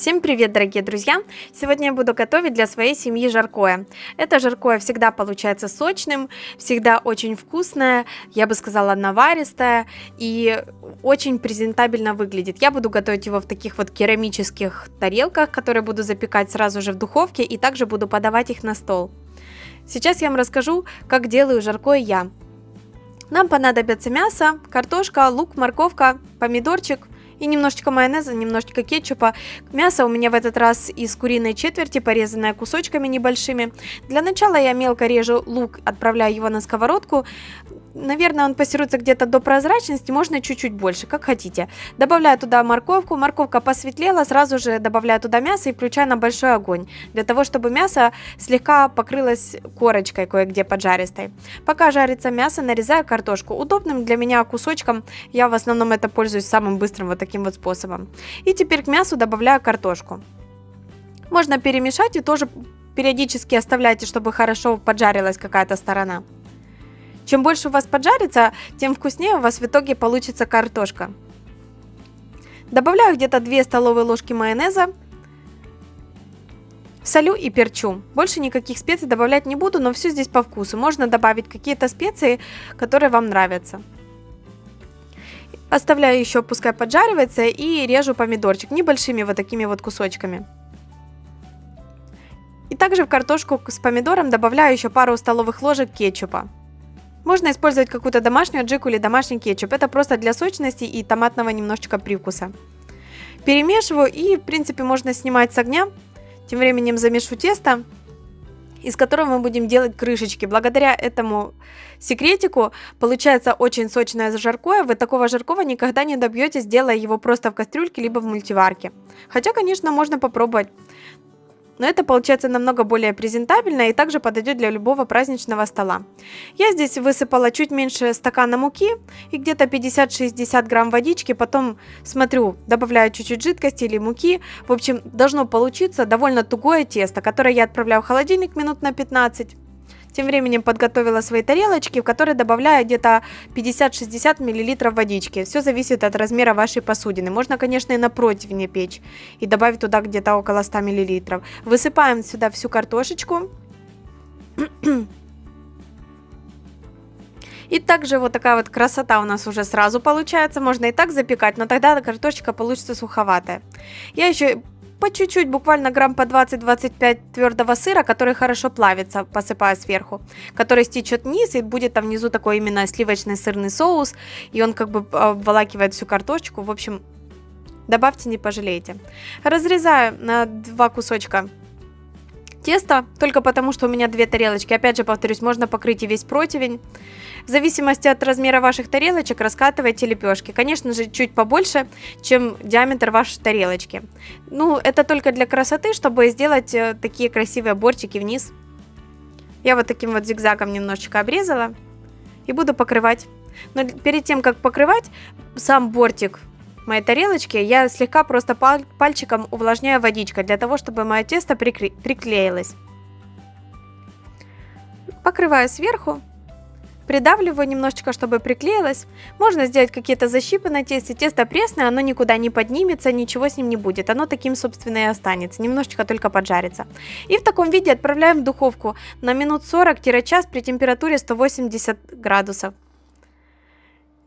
Всем привет, дорогие друзья! Сегодня я буду готовить для своей семьи жаркое. Это жаркое всегда получается сочным, всегда очень вкусное, я бы сказала наваристое и очень презентабельно выглядит. Я буду готовить его в таких вот керамических тарелках, которые буду запекать сразу же в духовке и также буду подавать их на стол. Сейчас я вам расскажу, как делаю жаркое я. Нам понадобится мясо, картошка, лук, морковка, помидорчик – и немножечко майонеза, немножечко кетчупа. Мясо у меня в этот раз из куриной четверти, порезанное кусочками небольшими. Для начала я мелко режу лук, отправляю его на сковородку. Наверное, он пассируется где-то до прозрачности, можно чуть-чуть больше, как хотите. Добавляю туда морковку, морковка посветлела, сразу же добавляю туда мясо и включаю на большой огонь, для того, чтобы мясо слегка покрылось корочкой кое-где поджаристой. Пока жарится мясо, нарезаю картошку. Удобным для меня кусочком, я в основном это пользуюсь самым быстрым вот таким вот способом. И теперь к мясу добавляю картошку. Можно перемешать и тоже периодически оставляйте, чтобы хорошо поджарилась какая-то сторона. Чем больше у вас поджарится, тем вкуснее у вас в итоге получится картошка. Добавляю где-то 2 столовые ложки майонеза. Солю и перчу. Больше никаких специй добавлять не буду, но все здесь по вкусу. Можно добавить какие-то специи, которые вам нравятся. Оставляю еще, пускай поджаривается, и режу помидорчик небольшими вот такими вот кусочками. И также в картошку с помидором добавляю еще пару столовых ложек кетчупа. Можно использовать какую-то домашнюю аджику или домашний кетчуп. Это просто для сочности и томатного немножечко привкуса. Перемешиваю и, в принципе, можно снимать с огня. Тем временем замешу тесто, из которого мы будем делать крышечки. Благодаря этому секретику получается очень сочное жаркое. Вы такого жаркого никогда не добьетесь, делая его просто в кастрюльке либо в мультиварке. Хотя, конечно, можно попробовать но это получается намного более презентабельно и также подойдет для любого праздничного стола. Я здесь высыпала чуть меньше стакана муки и где-то 50-60 грамм водички, потом смотрю, добавляю чуть-чуть жидкости или муки. В общем, должно получиться довольно тугое тесто, которое я отправляю в холодильник минут на 15. Тем временем подготовила свои тарелочки, в которые добавляю где-то 50-60 мл водички. Все зависит от размера вашей посудины. Можно, конечно, и на противне печь и добавить туда где-то около 100 мл. Высыпаем сюда всю картошечку. И также вот такая вот красота у нас уже сразу получается. Можно и так запекать, но тогда картошечка получится суховатая. Я еще по чуть-чуть, буквально грамм по 20-25 твердого сыра, который хорошо плавится, посыпаю сверху, который стечет вниз, и будет там внизу такой именно сливочный сырный соус, и он как бы обволакивает всю картошечку, в общем, добавьте, не пожалеете. Разрезаю на два кусочка теста, только потому, что у меня две тарелочки. Опять же, повторюсь, можно покрыть и весь противень. В зависимости от размера ваших тарелочек раскатывайте лепешки. Конечно же, чуть побольше, чем диаметр вашей тарелочки. Ну, это только для красоты, чтобы сделать э, такие красивые бортики вниз. Я вот таким вот зигзагом немножечко обрезала и буду покрывать. Но перед тем, как покрывать сам бортик моей тарелочки, я слегка просто паль пальчиком увлажняю водичкой, для того, чтобы мое тесто приклеилось. Покрываю сверху, придавливаю немножечко, чтобы приклеилось. Можно сделать какие-то защипы на тесте. Тесто пресное, оно никуда не поднимется, ничего с ним не будет. Оно таким, собственно, и останется. Немножечко только поджарится. И в таком виде отправляем в духовку на минут 40-час при температуре 180 градусов.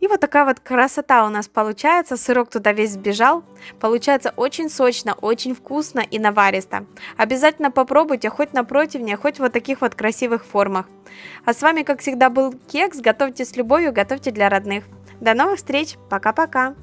И вот такая вот красота у нас получается, сырок туда весь сбежал. Получается очень сочно, очень вкусно и наваристо. Обязательно попробуйте хоть на противне, хоть вот таких вот красивых формах. А с вами, как всегда, был Кекс. Готовьте с любовью, готовьте для родных. До новых встреч, пока-пока!